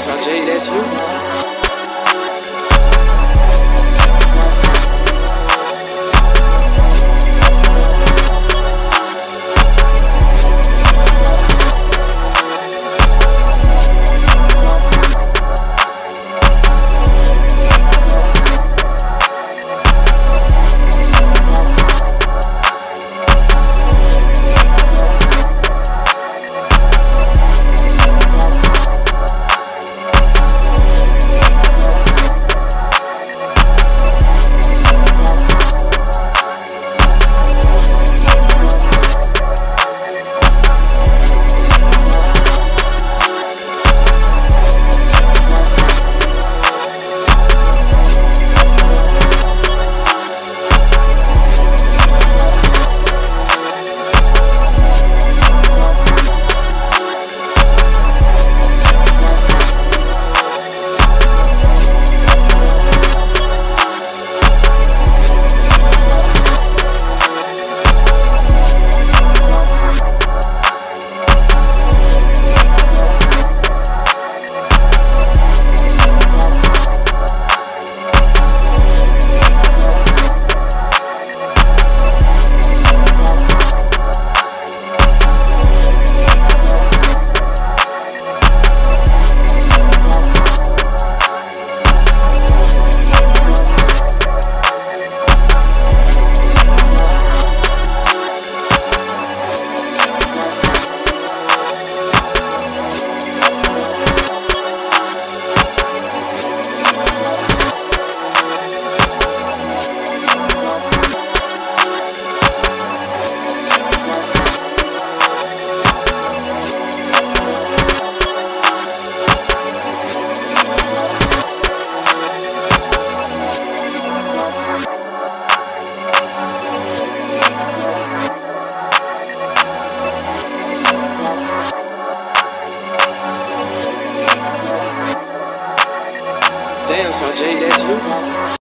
Sean Jay, that's you. Damn, Sanjay, that's you.